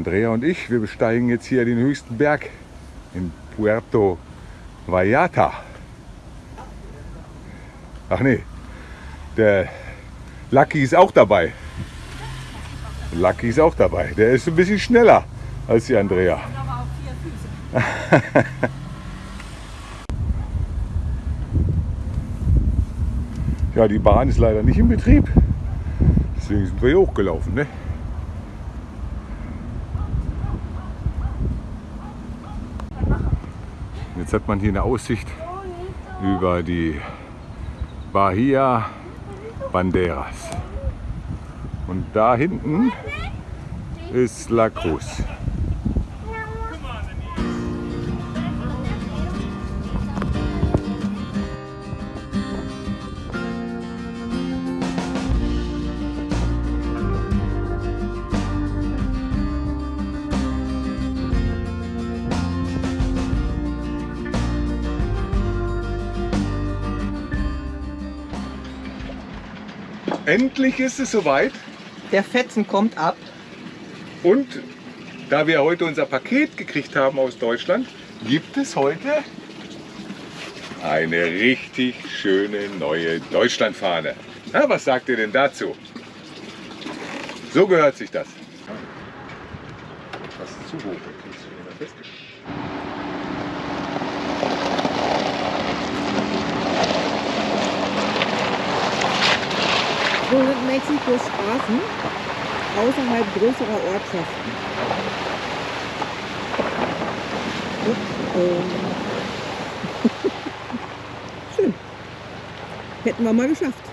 Andrea und ich, wir besteigen jetzt hier den höchsten Berg in Puerto Vallarta. Ach nee, der Lucky ist auch dabei. Lucky ist auch dabei. Der ist ein bisschen schneller als die Andrea. Ja, die Bahn ist leider nicht in Betrieb. Deswegen sind wir hier hochgelaufen. Ne? Jetzt hat man hier eine Aussicht über die Bahia Banderas. Und da hinten ist La Cruz. Endlich ist es soweit. Der Fetzen kommt ab. Und da wir heute unser Paket gekriegt haben aus Deutschland, gibt es heute eine richtig schöne neue Deutschlandfahne. Na, was sagt ihr denn dazu? So gehört sich das. Das ist zu hoch, da kriegst du wieder festgestellt. Sind Mexikos Straßen außerhalb größerer Ortschaften. Oh. Schön. Hätten wir mal geschafft.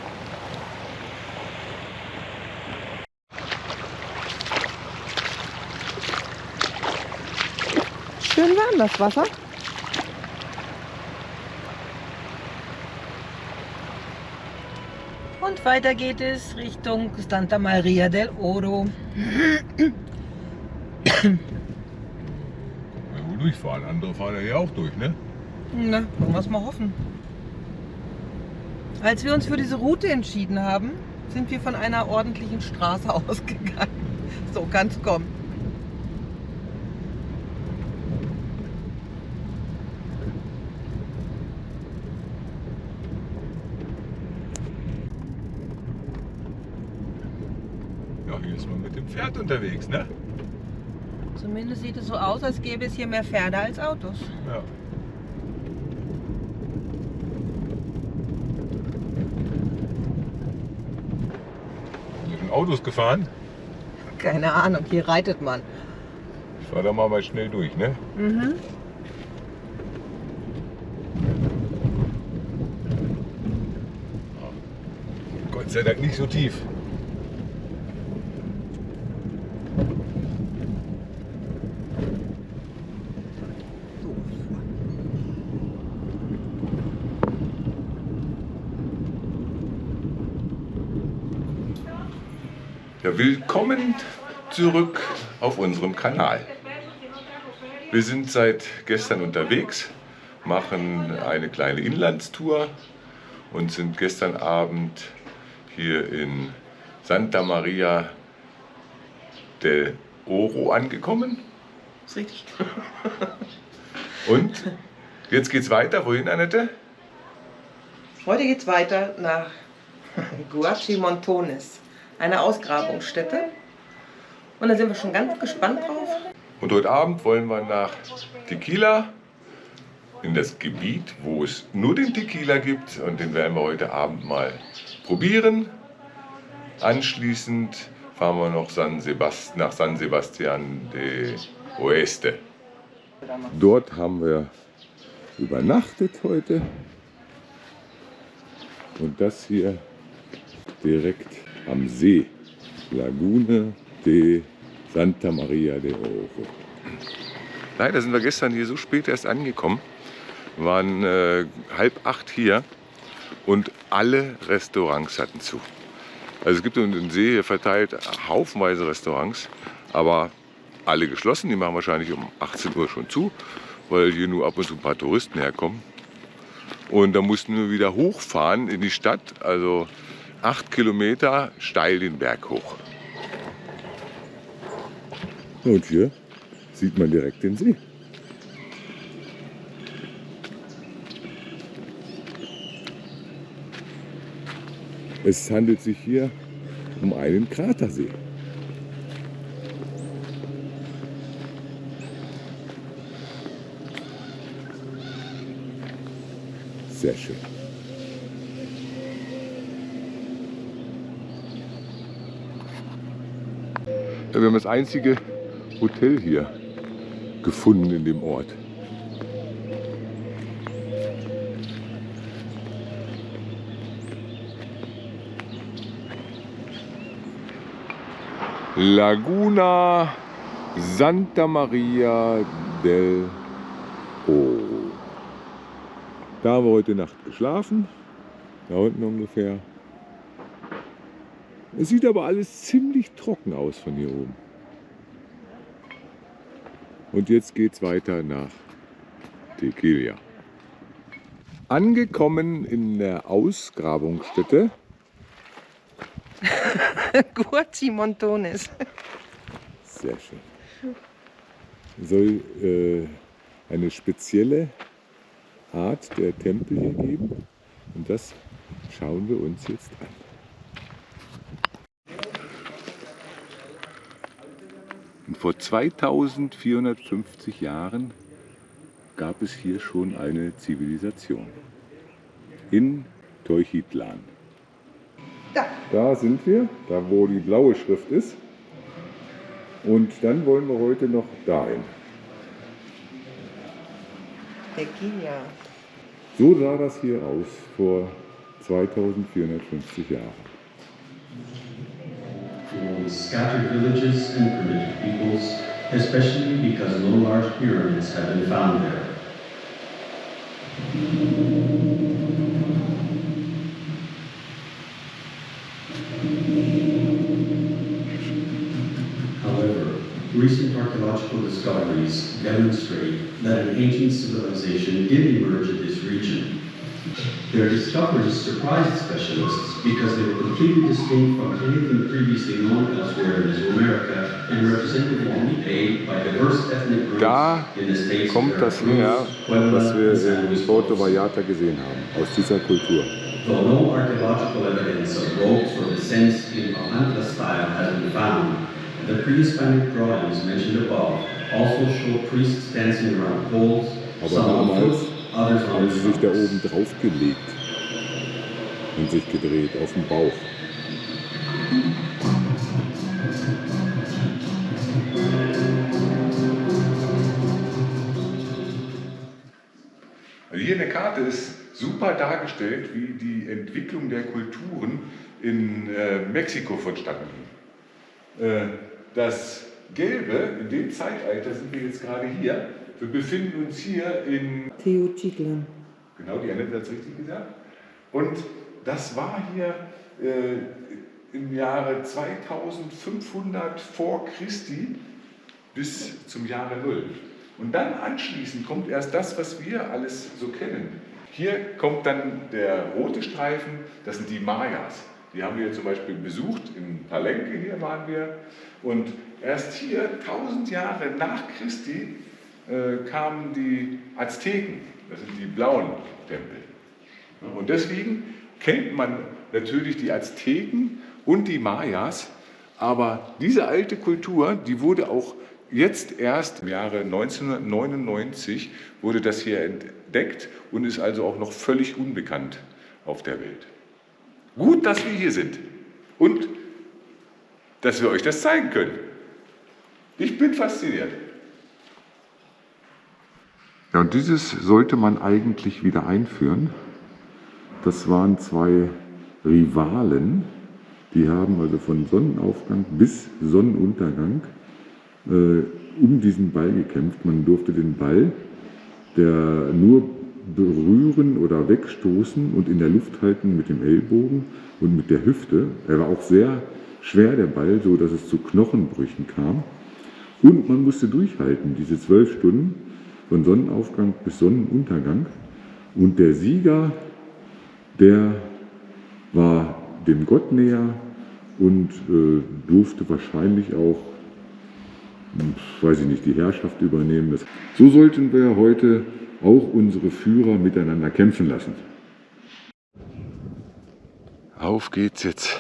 Schön warm das Wasser. Und weiter geht es Richtung Santa Maria del Oro. Ja, wo durchfahren. Andere fahren ja hier auch durch, ne? Na, wollen wir es mal hoffen. Als wir uns für diese Route entschieden haben, sind wir von einer ordentlichen Straße ausgegangen. So kann es kommen. Ja, hier ist man mit dem Pferd unterwegs, ne? Zumindest sieht es so aus, als gäbe es hier mehr Pferde als Autos. Ja. Sind schon Autos gefahren? Keine Ahnung, hier reitet man. Ich fahr da mal, mal schnell durch, ne? Mhm. Gott sei Dank nicht so tief. Willkommen zurück auf unserem Kanal. Wir sind seit gestern unterwegs, machen eine kleine Inlandstour und sind gestern Abend hier in Santa Maria del Oro angekommen. Ist richtig. Und jetzt geht's weiter. Wohin, Annette? Heute geht es weiter nach Guachimontones, eine Ausgrabungsstätte. Und da sind wir schon ganz gespannt drauf. Und heute Abend wollen wir nach Tequila, in das Gebiet, wo es nur den Tequila gibt. Und den werden wir heute Abend mal probieren. Anschließend fahren wir noch San nach San Sebastian de Oeste. Dort haben wir übernachtet heute. Und das hier direkt am See. Lagune de Santa Maria de Oro. Leider sind wir gestern hier so spät erst angekommen. Wir waren äh, halb acht hier und alle Restaurants hatten zu. Also es gibt um den See hier verteilt haufenweise Restaurants, aber alle geschlossen. Die machen wahrscheinlich um 18 Uhr schon zu, weil hier nur ab und zu ein paar Touristen herkommen. Und da mussten wir wieder hochfahren in die Stadt, also acht Kilometer steil den Berg hoch. Und hier sieht man direkt den See. Es handelt sich hier um einen Kratersee. Sehr schön. Wir haben das einzige Hotel hier gefunden in dem Ort. Laguna Santa Maria del Oro. Da haben wir heute Nacht geschlafen, da unten ungefähr. Es sieht aber alles ziemlich trocken aus von hier oben. Und jetzt geht es weiter nach Tequila. Angekommen in der Ausgrabungsstätte Guaci Montones. Sehr schön. Soll äh, eine spezielle Art der Tempel hier geben. Und das schauen wir uns jetzt an. Und vor 2450 Jahren gab es hier schon eine Zivilisation. In Teuchitlan. Da. Da sind wir, da wo die blaue Schrift ist. Und dann wollen wir heute noch dahin. Tequila. So sah das hier aus vor 2450 Jahren. For scattered villages and primitive peoples, especially because no large pyramids have been found there. However, recent archaeological discoveries demonstrate that an ancient civilization did emerge in this region. Their discoveries surprised specialists because they were completely distinct from anything previously known elsewhere in Mesoamerica and represented only a by diverse ethnic groups Da in the states kommt of das Veracruz, her, was wir in Luis Vallarta gesehen haben, aus dieser Kultur. Though no archaeological evidence of ropes or descents in Papantla style has been found, the pre-Hispanic drawings mentioned above also show priests dancing around poles, some on sie sich da oben drauf gelegt und sich gedreht auf dem Bauch. Also hier in der Karte ist super dargestellt, wie die Entwicklung der Kulturen in äh, Mexiko vonstatten ging. Äh, das Gelbe, in dem Zeitalter sind wir jetzt gerade hier. Wir befinden uns hier in Teotihuacan. Genau, die Annette hat es richtig gesagt. Und das war hier äh, im Jahre 2500 vor Christi bis zum Jahre Null. Und dann anschließend kommt erst das, was wir alles so kennen. Hier kommt dann der rote Streifen, das sind die Mayas. Die haben wir zum Beispiel besucht, in Palenque hier waren wir. Und erst hier, 1000 Jahre nach Christi, äh, kamen die Azteken, das sind die blauen Tempel. Und deswegen kennt man natürlich die Azteken und die Mayas, aber diese alte Kultur, die wurde auch jetzt erst im Jahre 1999 wurde das hier entdeckt und ist also auch noch völlig unbekannt auf der Welt. Gut, dass wir hier sind und dass wir euch das zeigen können. Ich bin fasziniert. Ja, und dieses sollte man eigentlich wieder einführen. Das waren zwei Rivalen, die haben also von Sonnenaufgang bis Sonnenuntergang äh, um diesen Ball gekämpft. Man durfte den Ball, der nur berühren oder wegstoßen und in der Luft halten mit dem Ellbogen und mit der Hüfte. Er war auch sehr schwer, der Ball, so dass es zu Knochenbrüchen kam. Und man musste durchhalten, diese zwölf Stunden von Sonnenaufgang bis Sonnenuntergang. Und der Sieger, der war dem Gott näher und äh, durfte wahrscheinlich auch, hm, weiß ich nicht, die Herrschaft übernehmen. So sollten wir heute auch unsere Führer miteinander kämpfen lassen. Auf geht's jetzt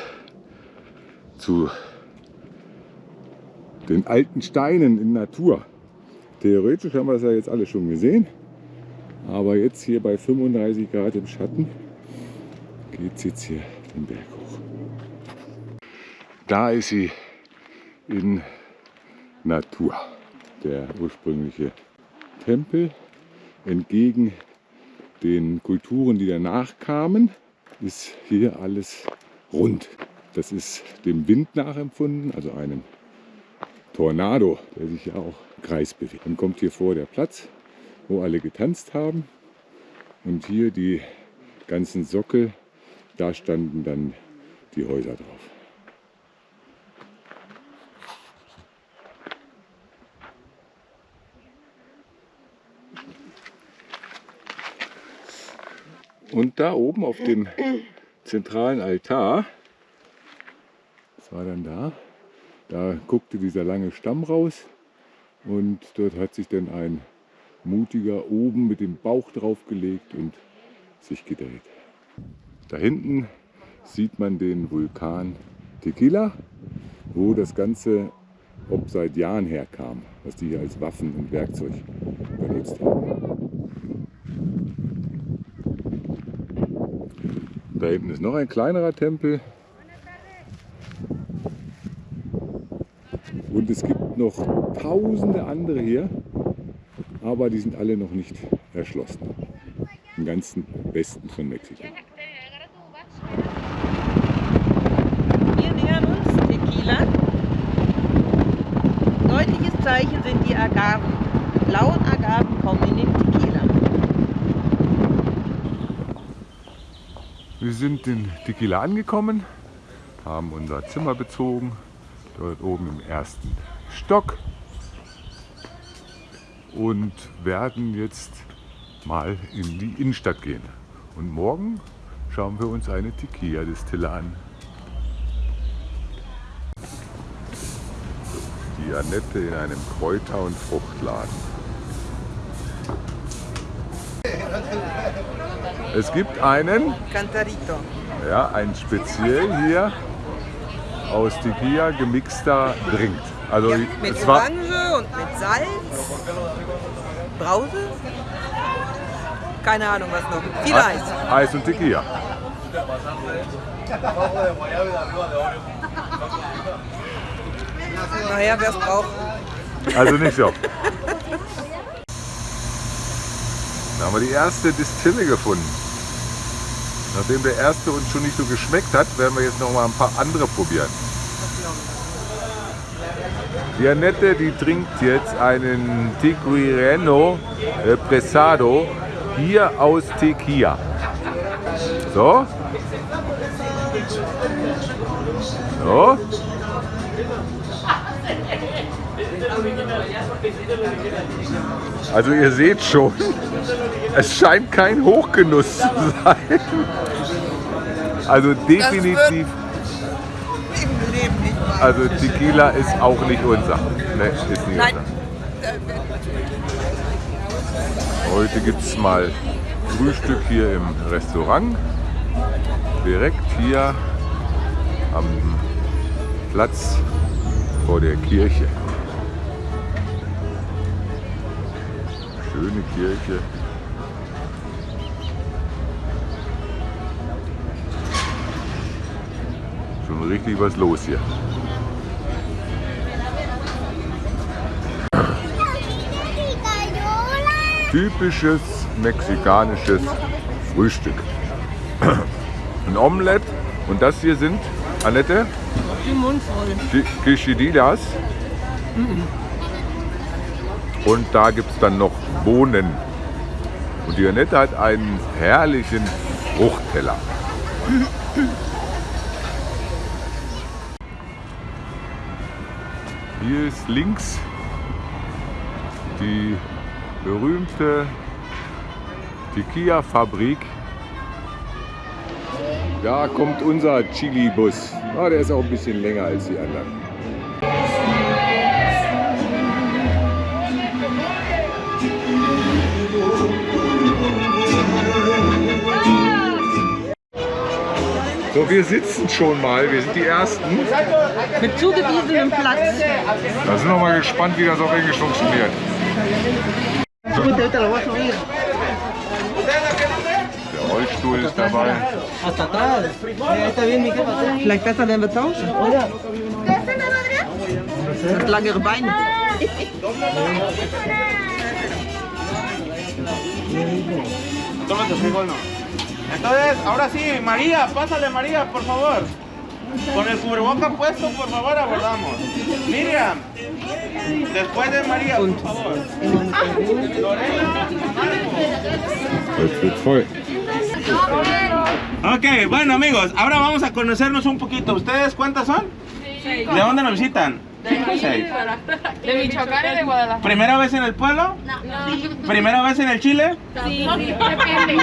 zu den alten Steinen in Natur. Theoretisch haben wir das ja jetzt alle schon gesehen, aber jetzt hier bei 35 Grad im Schatten geht es jetzt hier den Berg hoch. Da ist sie in Natur, der ursprüngliche Tempel. Entgegen den Kulturen, die danach kamen, ist hier alles rund. Das ist dem Wind nachempfunden, also einem Tornado, der sich ja auch Kreis bewegt. Dann kommt hier vor der Platz, wo alle getanzt haben. Und hier die ganzen Sockel, da standen dann die Häuser drauf. Und da oben auf dem zentralen Altar, das war dann da, da guckte dieser lange Stamm raus und dort hat sich dann ein Mutiger oben mit dem Bauch draufgelegt und sich gedreht. Da hinten sieht man den Vulkan Tequila, wo das Ganze ob seit Jahren herkam, was die hier als Waffen und Werkzeug benutzt haben. Da hinten ist noch ein kleinerer Tempel. Und es gibt noch tausende andere hier, aber die sind alle noch nicht erschlossen. Im ganzen Westen von Mexiko. Wir nähern uns Tequila. Deutliches Zeichen sind die Agaven. Blauen Agaven kommen in den Tequila. Wir sind in Tequila angekommen, haben unser Zimmer bezogen, dort oben im ersten Stock und werden jetzt mal in die Innenstadt gehen. Und morgen schauen wir uns eine Tequila-Distille an. Die Annette in einem Kräuter- und Fruchtladen. Es gibt einen, Cantarito. ja, ein speziell hier aus Tequila gemixter Drink. Also Ja, mit Orange und mit Salz. Brause? Keine Ahnung was noch. Viel Eis. Eis und Tequila. Naja, wer es braucht. Also nicht so. Da haben wir die erste Distille gefunden. Nachdem der erste uns schon nicht so geschmeckt hat, werden wir jetzt noch mal ein paar andere probieren. Die Annette, die trinkt jetzt einen Tequireno Pressado hier aus Tequila. So. So. Also ihr seht schon, es scheint kein Hochgenuss zu sein. Also definitiv, Im Leben nicht also Tequila ist auch nicht unser. Ne, ist nicht Nein. unser. Heute gibt es mal Frühstück hier im Restaurant. Direkt hier am Platz vor der Kirche. Schöne Kirche. Richtig was los hier. Typisches mexikanisches Frühstück. Ein Omelett und das hier sind, Annette, Die Quesadillas. Und da gibt es dann noch Bohnen. Und die Janette hat einen herrlichen Fruchtteller. Hier ist links die berühmte Tequila-Fabrik. Da kommt unser Chili-Bus. Ah, der ist auch ein bisschen länger als die anderen. So, wir sitzen schon mal. Wir sind die Ersten. Mit zugewiesenem Platz. Da sind wir mal gespannt, wie das auf Englisch funktioniert. Der Rollstuhl ist dabei. Vielleicht besser, wenn wir tauschen, oder? Das hat langere Beine. Tómate frijol, no. Entonces, ahora sí, María, pásale María, por favor. Con el cubreboca puesto, por favor, abordamos. Miriam, después de María, por favor. Lorena, voll. Ok, bueno amigos, ahora vamos a conocernos un poquito. ¿Ustedes cuántas son? ¿De dónde nos visitan? Seis. De Michoacán y de Guadalajara. ¿Primera vez en el pueblo? No. ¿Primera vez en el Chile? Sí, depende.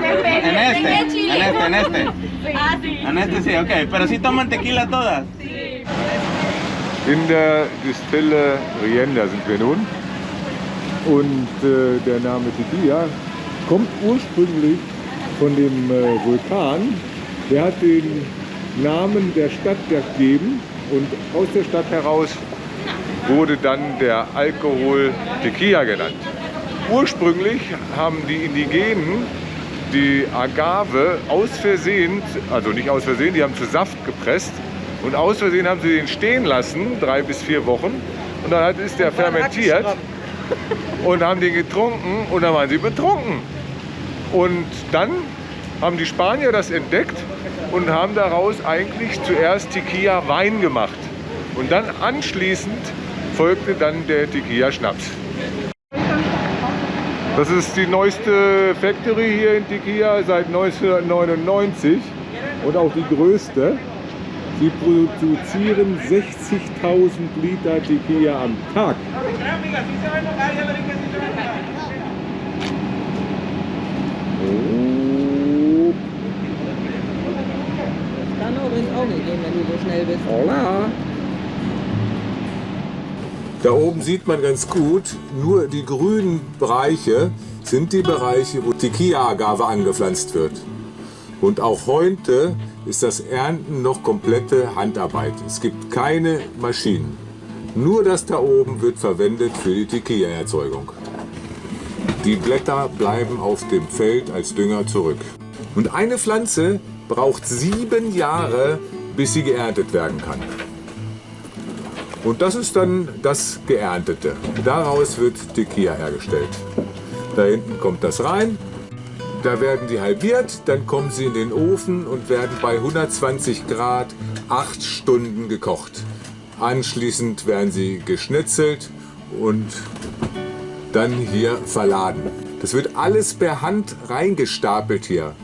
Depende. En este, en este, en este. Ah, sí. En este sí, ok. Pero sí toman tequila todas. In der Distille Rienda sind wir nun. Und äh, der Name Tequila kommt ursprünglich von dem äh, Vulkan. Der hat den Namen der Stadt gegeben und aus der Stadt heraus wurde dann der Alkohol Tequila genannt. Ursprünglich haben die Indigenen die Agave aus Versehen, also nicht aus Versehen, die haben zu Saft gepresst und aus Versehen haben sie den stehen lassen, drei bis vier Wochen und dann hat- ist der fermentiert und haben den getrunken und dann waren sie betrunken. Und dann haben die Spanier das entdeckt und haben daraus eigentlich zuerst Tequila Wein gemacht. Und dann anschließend folgte dann der Tequila Schnaps. Das ist die neueste Factory hier in Tequila seit 1999 und auch die größte. Sie produzieren 60.000 Liter Tequila am Tag. Oh, Kann auch gehen, wenn du so schnell bist. hola. Da oben sieht man ganz gut, nur die grünen Bereiche sind die Bereiche, wo Tequila-Agave angepflanzt wird. Und auch heute ist das Ernten noch komplette Handarbeit. Es gibt keine Maschinen. Nur das da oben wird verwendet für die Tequila-Erzeugung. Die Blätter bleiben auf dem Feld als Dünger zurück. Und eine Pflanze braucht sieben Jahre, bis sie geerntet werden kann. Und das ist dann das Geerntete. Daraus wird Tequila hergestellt. Da hinten kommt das rein. Da werden die halbiert, dann kommen sie in den Ofen und werden bei 120 Grad acht Stunden gekocht. Anschließend werden sie geschnitzelt und dann hier verladen. Das wird alles per Hand reingestapelt hier.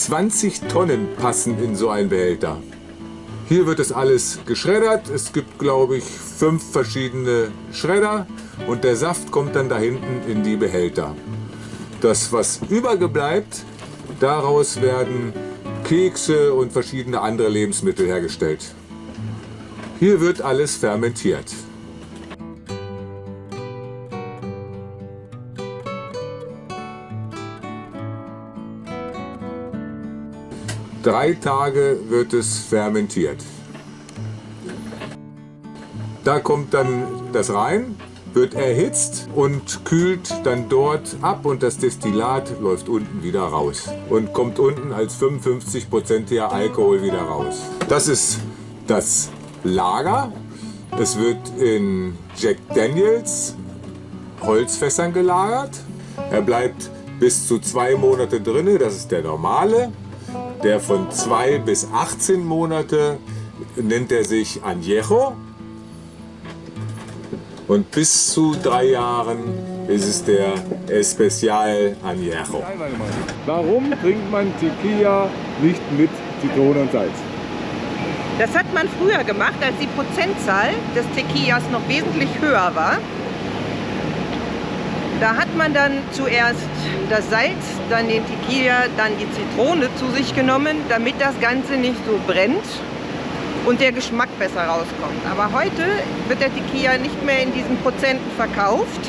20 Tonnen passen in so einen Behälter. Hier wird es alles geschreddert. Es gibt, glaube ich, fünf verschiedene Schredder und der Saft kommt dann da hinten in die Behälter. Das, was übergebleibt, daraus werden Kekse und verschiedene andere Lebensmittel hergestellt. Hier wird alles fermentiert. Drei Tage wird es fermentiert. Da kommt dann das rein, wird erhitzt und kühlt dann dort ab und das Destillat läuft unten wieder raus und kommt unten als 55%iger Alkohol wieder raus. Das ist das Lager. Es wird in Jack Daniels Holzfässern gelagert. Er bleibt bis zu zwei Monate drin, das ist der normale. Der von 2 bis 18 Monate nennt er sich Añejo. Und bis zu drei Jahren ist es der Especial Añejo. Warum trinkt man Tequila nicht mit Zitrone und Salz? Das hat man früher gemacht, als die Prozentzahl des Tequilas noch wesentlich höher war. Da hat man dann zuerst das Salz, dann den Tequila, dann die Zitrone zu sich genommen, damit das Ganze nicht so brennt und der Geschmack besser rauskommt. Aber heute wird der Tequila nicht mehr in diesen Prozenten verkauft.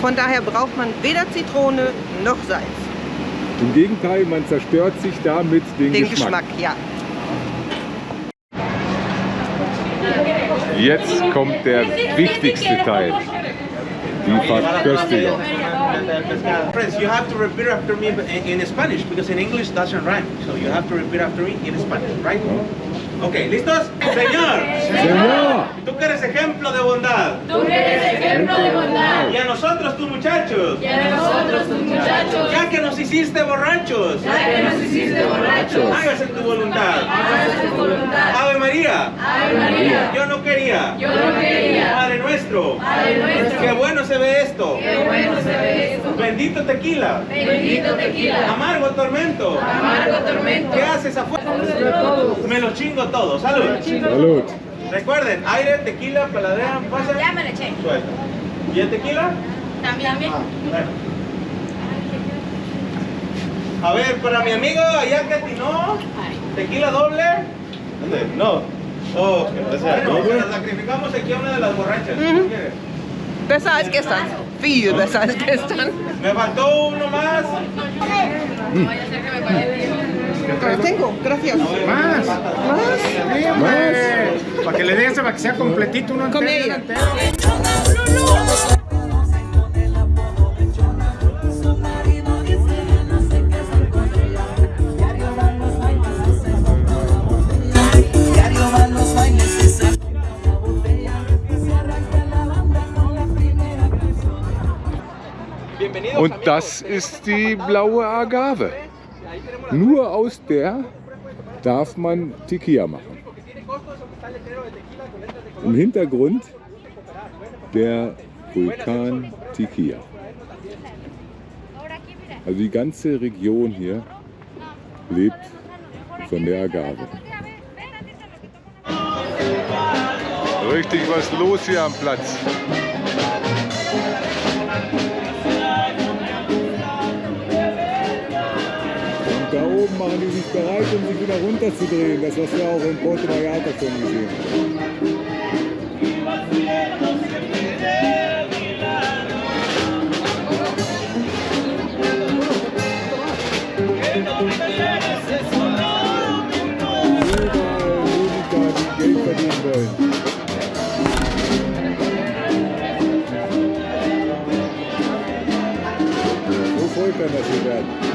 Von daher braucht man weder Zitrone noch Salz. Im Gegenteil, man zerstört sich damit den, Den Geschmack. Geschmack, ja. Jetzt kommt der wichtigste Teil. Friends, you have to repeat after me in in Spanish because in English doesn't rhyme. So you have to repeat after me in Spanish, right? Mm-hmm. Okay, ¿listos? Señor, Señor, tú que eres ejemplo de bondad. Tú que eres ejemplo de bondad. Y a nosotros, tus muchachos, Y a nosotros, tus muchachos, ya que nos hiciste borrachos, ya que nos hiciste borrachos, hágase tu voluntad. hágase tu voluntad. Ave María, Ave María, yo no quería. yo no quería. Padre nuestro, Padre nuestro, qué bueno se ve esto. qué bueno se ve esto. Bendito tequila, Bendito tequila, amargo tormento. amargo tormento. ¿Qué haces afuera? Me lo chingo todo. Salud. Salud. Recuerden, aire, tequila, paladean, pasa. Ya me le eché. Suelta. ¿Y el tequila? También. Bueno. A ver, para mi amigo allá que atinó, tequila doble. ¿Dónde? No. Oh, o sea, bueno, sacrificamos aquí a una de las borrachas. ¿Qué quieres? Besser als gestern. Viel besser als gestern. Me faltó uno más. Vaya Tengo, gracias. Más. Más. Más. Para que le para que sea completito uno entero. Und das ist die blaue Agave. Nur aus der darf man Tequila machen. Im Hintergrund der Vulkan Tequila. Also die ganze Region hier lebt von der Agave. Richtig was los hier am Platz. Machen die sich bereit, um sich wieder runterzudrehen. Das, was wir auch in Porto Vallarta schon gesehen haben. So voll kann das hier werden.